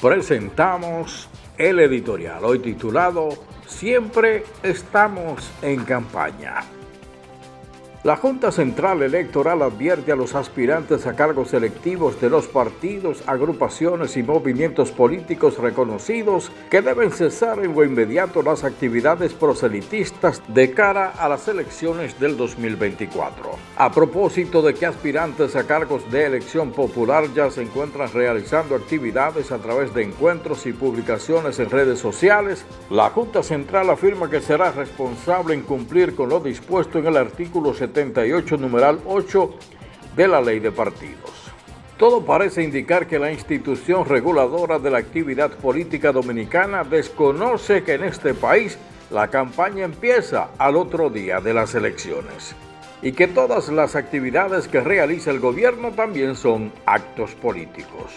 presentamos el editorial, hoy titulado Siempre estamos en campaña. La Junta Central Electoral advierte a los aspirantes a cargos electivos de los partidos, agrupaciones y movimientos políticos reconocidos que deben cesar en lo inmediato las actividades proselitistas de cara a las elecciones del 2024. A propósito de que aspirantes a cargos de elección popular ya se encuentran realizando actividades a través de encuentros y publicaciones en redes sociales, la Junta Central afirma que será responsable en cumplir con lo dispuesto en el artículo 70 78, numeral 8 de la Ley de Partidos. Todo parece indicar que la institución reguladora de la actividad política dominicana desconoce que en este país la campaña empieza al otro día de las elecciones y que todas las actividades que realiza el gobierno también son actos políticos.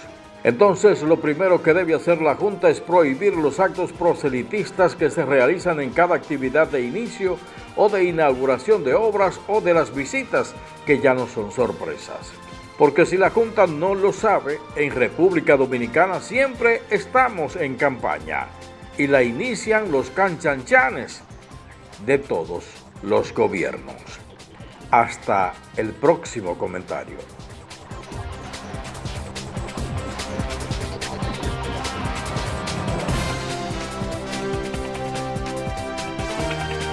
Entonces, lo primero que debe hacer la Junta es prohibir los actos proselitistas que se realizan en cada actividad de inicio o de inauguración de obras o de las visitas, que ya no son sorpresas. Porque si la Junta no lo sabe, en República Dominicana siempre estamos en campaña y la inician los canchanchanes de todos los gobiernos. Hasta el próximo comentario.